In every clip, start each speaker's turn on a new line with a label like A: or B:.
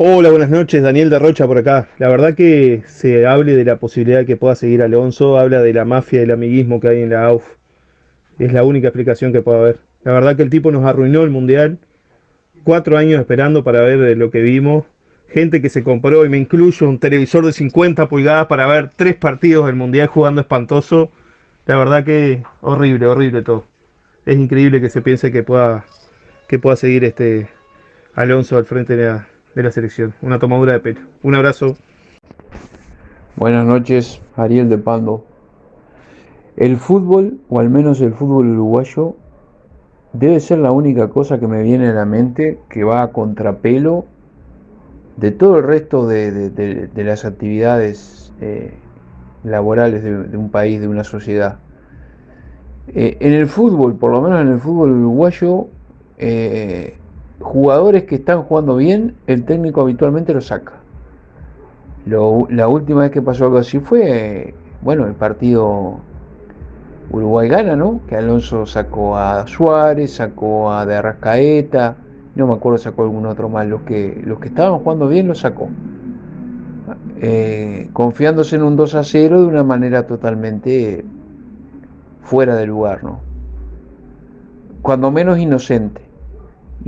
A: Hola, buenas noches, Daniel de Rocha por acá. La verdad que se hable de la posibilidad de que pueda seguir Alonso, habla de la mafia y el amiguismo que hay en la AUF. Es la única explicación que puedo haber. La verdad que el tipo nos arruinó el Mundial. Cuatro años esperando para ver lo que vimos. Gente que se compró, y me incluyo, un televisor de 50 pulgadas para ver tres partidos del Mundial jugando espantoso. La verdad que horrible, horrible todo. Es increíble que se piense que pueda, que pueda seguir este Alonso al frente de la, de la selección. Una tomadura de pelo. Un abrazo.
B: Buenas noches, Ariel de Pando. El fútbol, o al menos el fútbol uruguayo, debe ser la única cosa que me viene a la mente que va a contrapelo de todo el resto de, las actividades eh, laborales de, un país, de una sociedad. Eh, en el fútbol, por lo menos en el fútbol uruguayo, eh, jugadores que están jugando bien, el técnico habitualmente lo saca. la última vez que pasó algo así fue, bueno, el partido Uruguay gana, ¿no? Que Alonso sacó a Suárez, sacó a De Arrascaeta, no me acuerdo sacó algún otro más. Los que, los que estaban jugando bien lo sacó. Eh, confiándose en un 2 a 0 de una manera totalmente fuera de lugar, ¿no? Cuando menos inocente.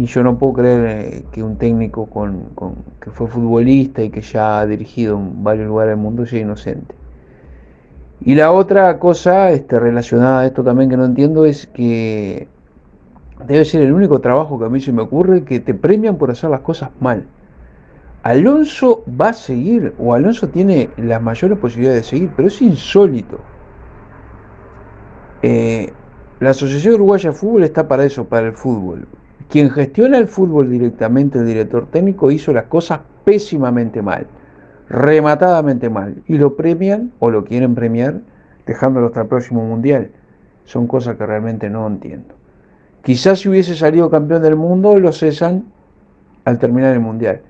B: Y yo no puedo creer eh, que un técnico que fue futbolista y que ya ha dirigido en varios lugares del mundo sea inocente. Y la otra cosa este, relacionada a esto también que no entiendo es que debe ser el único trabajo que a mí se me ocurre que te premian por hacer las cosas mal. Alonso va a seguir, o Alonso tiene las mayores posibilidades de seguir, pero es insólito. Eh, la Asociación Uruguaya de Fútbol está para eso, para el fútbol. Quien gestiona el fútbol directamente, el director técnico, hizo las cosas pésimamente mal rematadamente mal y lo premian o lo quieren premiar dejándolo hasta el próximo mundial. Son cosas que realmente no entiendo. Quizás si hubiese salido campeón del mundo lo cesan al terminar el mundial.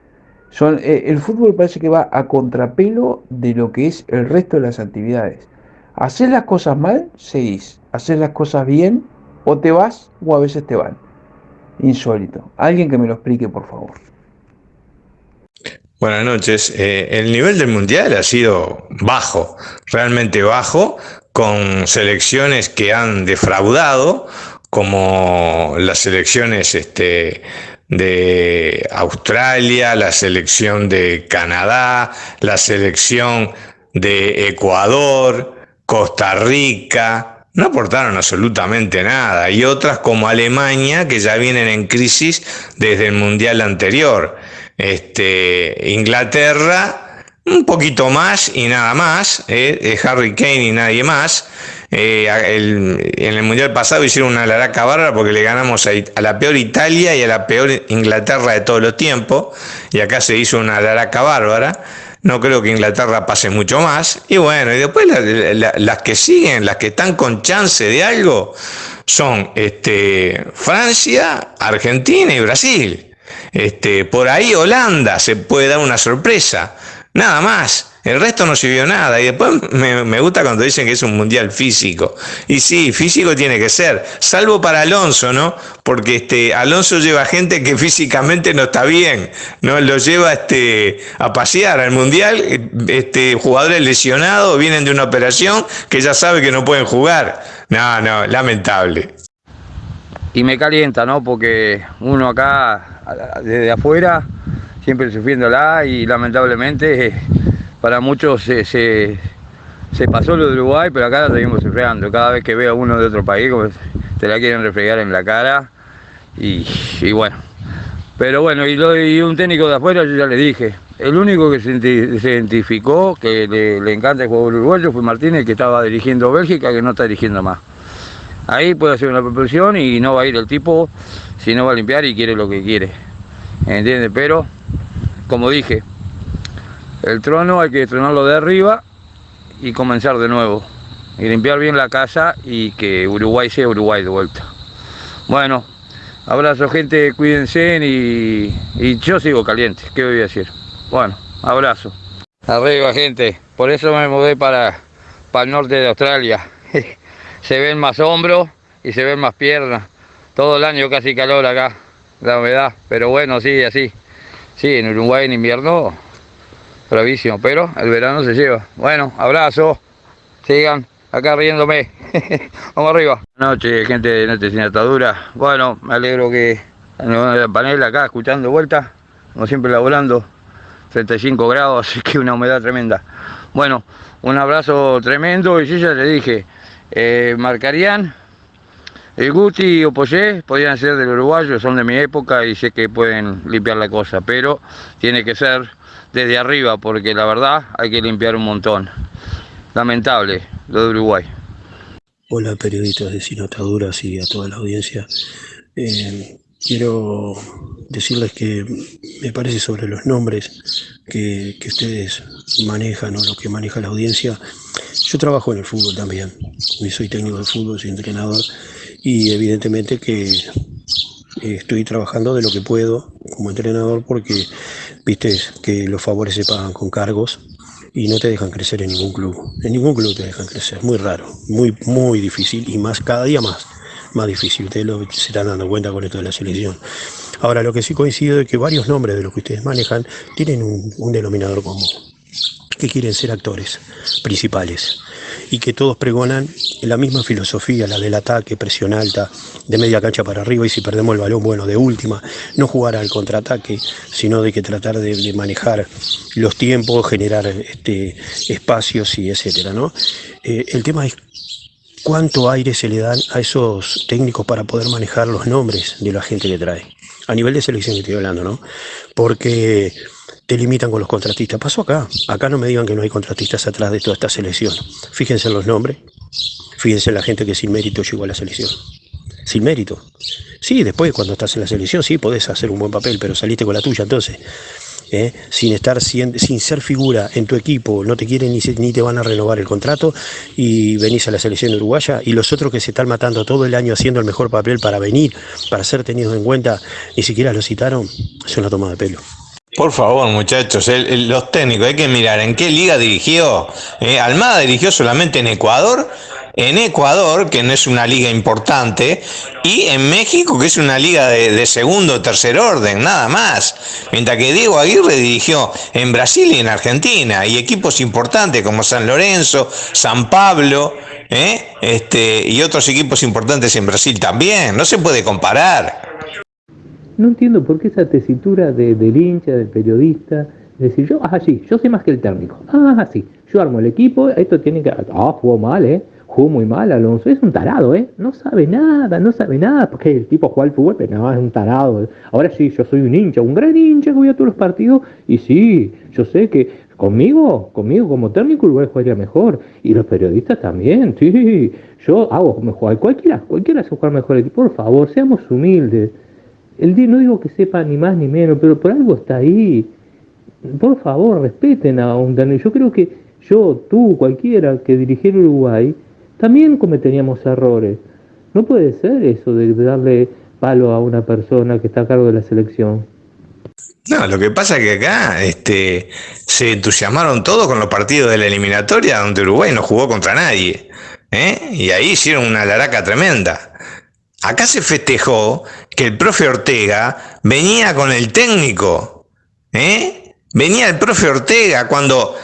B: Son, eh, el fútbol parece que va a contrapelo de lo que es el resto de las actividades. Hacer las cosas mal, seguís. Hacer las cosas bien, o te vas o a veces te van. Insólito. Alguien que me lo explique, por favor.
C: Buenas noches. Eh, el nivel del Mundial ha sido bajo, realmente bajo, con selecciones que han defraudado, como las selecciones este, de Australia, la selección de Canadá, la selección de Ecuador, Costa Rica, no aportaron absolutamente nada, y otras como Alemania, que ya vienen en crisis desde el Mundial anterior. Este, Inglaterra, un poquito más y nada más, eh, Harry Kane y nadie más. Eh, en el Mundial pasado hicieron una laraca bárbara porque le ganamos a, la peor Italia y a la peor Inglaterra de todos los tiempos. Y acá se hizo una laraca bárbara. No creo que Inglaterra pase mucho más. Y bueno, y después las que siguen, las que están con chance de algo, son este, Francia, Argentina y Brasil. Este, por ahí Holanda se puede dar una sorpresa, nada más. El resto no sirvió nada. Y después me, gusta cuando dicen que es un mundial físico. Y sí, físico tiene que ser. Salvo para Alonso, ¿no? Porque este, Alonso lleva gente que físicamente no está bien. ¿no? Lo lleva este, a pasear al mundial. Este, jugadores lesionados vienen de una operación que ya sabe que no pueden jugar. No, no, lamentable
D: y me calienta, ¿no? Porque uno acá, desde afuera, siempre sufriéndola y lamentablemente para muchos se, se, pasó lo de Uruguay, pero acá la seguimos sufriendo. Cada vez que veo a uno de otro país, te la quieren refregar en la cara y, bueno. Pero bueno, y, un técnico de afuera, yo ya le dije, el único que se, identificó que le, le encanta el juego uruguayo fue Martínez, que estaba dirigiendo Bélgica, que no está dirigiendo más. Ahí puede hacer una propulsión y no va a ir el tipo si no va a limpiar y quiere lo que quiere. ¿Entiendes? Pero, como dije, el trono hay que tronarlo de arriba y comenzar de nuevo. Y limpiar bien la casa y que Uruguay sea Uruguay de vuelta. Bueno, abrazo gente, cuídense y, y yo sigo caliente. ¿Qué voy a decir? Bueno, abrazo. Arriba gente, por eso me mudé para, para el norte de Australia. se ven más hombros y se ven más piernas. Todo el año casi calor acá, la humedad, pero bueno, sí, así. Sí, en Uruguay en invierno, bravísimo, pero el verano se lleva. Bueno, abrazo, sigan acá riéndome. Vamos arriba. Buenas noches, gente de Noche Sin Atadura. Bueno, me alegro que en la panel acá escuchando vuelta, como siempre laborando, 35 grados, así que una humedad tremenda. Bueno, un abrazo tremendo y yo ya le dije, eh, marcarían el Guti o Poyé podrían ser del uruguayo, son de mi época y sé que pueden limpiar la cosa, pero tiene que ser desde arriba porque la verdad hay que limpiar un montón. Lamentable lo de Uruguay.
E: Hola periodistas de Sinotaduras y a toda la audiencia. Eh, quiero decirles que me parece sobre los nombres que, que ustedes manejan o lo que maneja la audiencia. Yo trabajo en el fútbol también. Soy técnico de fútbol, soy entrenador y evidentemente que estoy trabajando de lo que puedo como entrenador porque viste que los favores se pagan con cargos y no te dejan crecer en ningún club. En ningún club te dejan crecer, muy raro, muy, muy difícil y más cada día más, más difícil. Ustedes lo, se están dando cuenta con esto de la selección. Ahora, lo que sí coincido es que varios nombres de los que ustedes manejan tienen un, un denominador común, que quieren ser actores principales y que todos pregonan la misma filosofía, la del ataque, presión alta, de media cancha para arriba y si perdemos el balón, bueno, de última, no jugar al contraataque, sino de que tratar de, manejar los tiempos, generar este, espacios y etcétera, ¿no? Eh, el tema es cuánto aire se le dan a esos técnicos para poder manejar los nombres de la gente que trae. A nivel de selección que estoy hablando, ¿no? Porque te limitan con los contratistas. Pasó acá. Acá no me digan que no hay contratistas atrás de toda esta selección. Fíjense en los nombres. Fíjense en la gente que sin mérito llegó a la selección. Sin mérito. Sí, después cuando estás en la selección sí podés hacer un buen papel, pero saliste con la tuya entonces. ¿eh? sin estar sin, sin, ser figura en tu equipo, no te quieren ni, ni, te van a renovar el contrato y venís a la selección uruguaya y los otros que se están matando todo el año haciendo el mejor papel para venir, para ser tenidos en cuenta, ni siquiera lo citaron, es una toma de pelo.
C: Por favor, muchachos, los técnicos, hay que mirar en qué liga dirigió. Eh, Almada dirigió solamente en Ecuador, en Ecuador, que no es una liga importante, y en México, que es una liga de, de segundo o tercer orden, nada más. Mientras que Diego Aguirre dirigió en Brasil y en Argentina, y equipos importantes como San Lorenzo, San Pablo, ¿eh? este, y otros equipos importantes en Brasil también. No se puede comparar.
F: No entiendo por qué esa tesitura de, del hincha, del periodista, decir, yo, ah, sí, yo sé más que el técnico. Ah, sí, yo armo el equipo, esto tiene que... Ah, jugó mal, ¿eh? Jugó muy mal Alonso, es un tarado, ¿eh? No sabe nada, no sabe nada, porque el tipo juega al fútbol, pero no, es un tarado. Ahora sí, yo soy un hincha, un gran hincha que voy a todos los partidos, y sí, yo sé que conmigo, conmigo como técnico Uruguay jugaría mejor, y los periodistas también, sí, yo hago mejor, cualquiera, cualquiera se jugar mejor, por favor, seamos humildes. El día no digo que sepa ni más ni menos, pero por algo está ahí. Por favor, respeten a un Daniel. Yo creo que yo, tú, cualquiera que dirigiera Uruguay, también cometeríamos errores. No puede ser eso de darle palo a una persona que está a cargo de la selección.
C: No, lo que pasa es que acá este, se entusiasmaron todos con los partidos de la eliminatoria donde Uruguay no jugó contra nadie. ¿eh? Y ahí hicieron una laraca tremenda. Acá se festejó que el profe Ortega venía con el técnico. ¿eh? Venía el profe Ortega cuando,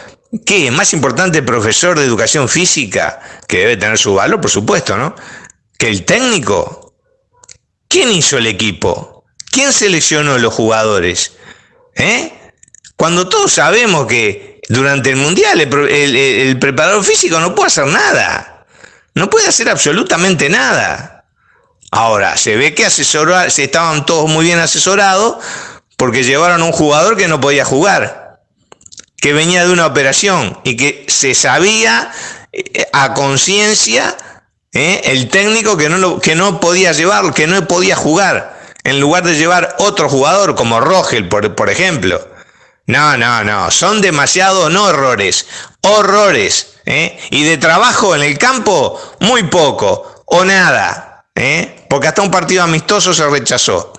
C: ¿qué? Más importante el profesor de educación física, que debe tener su valor, por supuesto, ¿no? Que el técnico. ¿Quién hizo el equipo? ¿Quién seleccionó los jugadores? ¿Eh? Cuando todos sabemos que durante el Mundial el, preparador físico no puede hacer nada. No puede hacer absolutamente nada. Ahora, se ve que asesora, se estaban todos muy bien asesorados porque llevaron a un jugador que no podía jugar, que venía de una operación y que se sabía eh, a conciencia eh, el técnico que no, lo, que no podía llevarlo, que no podía jugar, en lugar de llevar otro jugador como Rogel, por, por ejemplo. No, no, no, son demasiados, no errores, horrores. ¿eh? Y de trabajo en el campo, muy poco o nada. ¿Eh? Porque hasta un partido amistoso se rechazó.